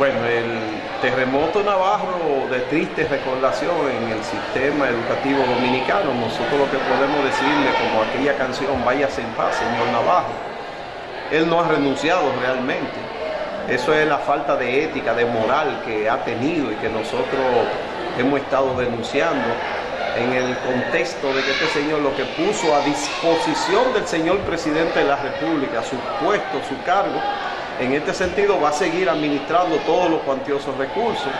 Bueno, el terremoto navarro de triste recordación en el sistema educativo dominicano. Nosotros lo que podemos decirle, como aquella canción, váyase en paz, señor Navarro. Él no ha renunciado realmente. Eso es la falta de ética, de moral que ha tenido y que nosotros hemos estado denunciando en el contexto de que este señor lo que puso a disposición del señor presidente de la República, su puesto, su cargo, en este sentido va a seguir administrando todos los cuantiosos recursos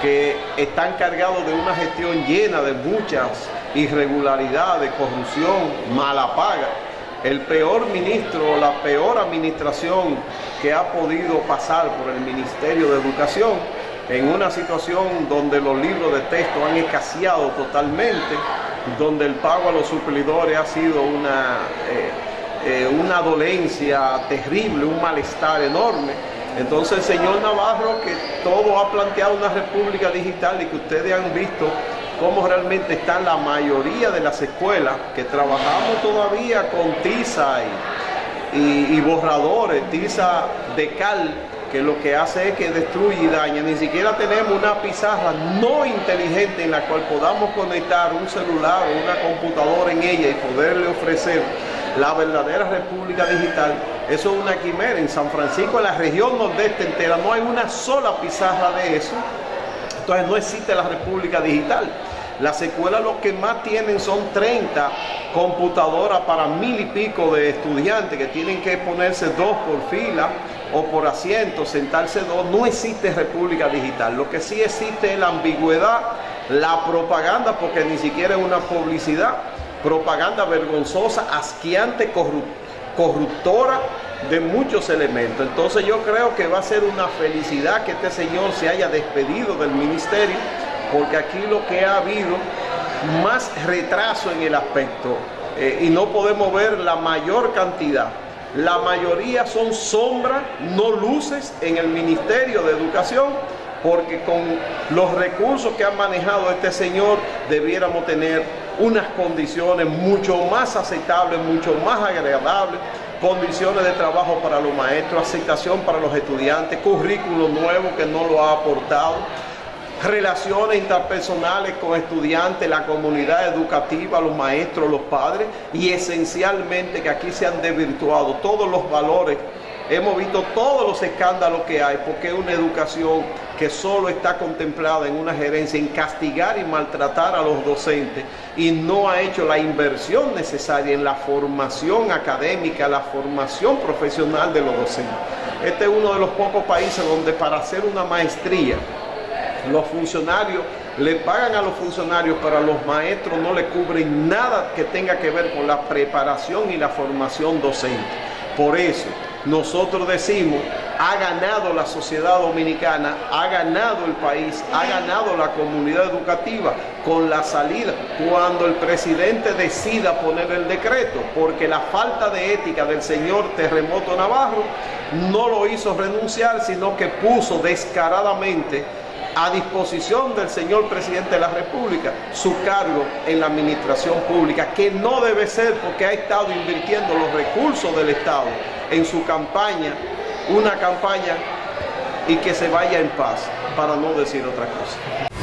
que están cargados de una gestión llena de muchas irregularidades, corrupción, mala paga. El peor ministro, la peor administración que ha podido pasar por el Ministerio de Educación en una situación donde los libros de texto han escaseado totalmente, donde el pago a los suplidores ha sido una... Eh, eh, una dolencia terrible, un malestar enorme. Entonces señor Navarro, que todo ha planteado una república digital y que ustedes han visto cómo realmente están la mayoría de las escuelas, que trabajamos todavía con tiza y, y borradores, tiza de cal, que lo que hace es que destruye y daña. Ni siquiera tenemos una pizarra no inteligente en la cual podamos conectar un celular o una computadora en ella y poderle ofrecer la verdadera república digital, eso es una quimera. En San Francisco, en la región nordeste entera, no hay una sola pizarra de eso. Entonces no existe la república digital. Las escuelas lo que más tienen son 30 computadoras para mil y pico de estudiantes que tienen que ponerse dos por fila o por asiento, sentarse dos. No existe república digital. Lo que sí existe es la ambigüedad, la propaganda, porque ni siquiera es una publicidad propaganda vergonzosa, asqueante, corruptora de muchos elementos. Entonces yo creo que va a ser una felicidad que este señor se haya despedido del ministerio, porque aquí lo que ha habido más retraso en el aspecto eh, y no podemos ver la mayor cantidad. La mayoría son sombras, no luces en el Ministerio de Educación, porque con los recursos que ha manejado este señor debiéramos tener unas condiciones mucho más aceptables, mucho más agradables, condiciones de trabajo para los maestros, aceptación para los estudiantes, currículo nuevo que no lo ha aportado, relaciones interpersonales con estudiantes, la comunidad educativa, los maestros, los padres y esencialmente que aquí se han desvirtuado todos los valores Hemos visto todos los escándalos que hay porque es una educación que solo está contemplada en una gerencia en castigar y maltratar a los docentes y no ha hecho la inversión necesaria en la formación académica, la formación profesional de los docentes. Este es uno de los pocos países donde para hacer una maestría los funcionarios le pagan a los funcionarios, pero a los maestros no le cubren nada que tenga que ver con la preparación y la formación docente. Por eso, nosotros decimos, ha ganado la sociedad dominicana, ha ganado el país, ha ganado la comunidad educativa con la salida, cuando el presidente decida poner el decreto, porque la falta de ética del señor Terremoto Navarro no lo hizo renunciar, sino que puso descaradamente a disposición del señor presidente de la República su cargo en la administración pública, que no debe ser porque ha estado invirtiendo los recursos del Estado en su campaña, una campaña y que se vaya en paz, para no decir otra cosa.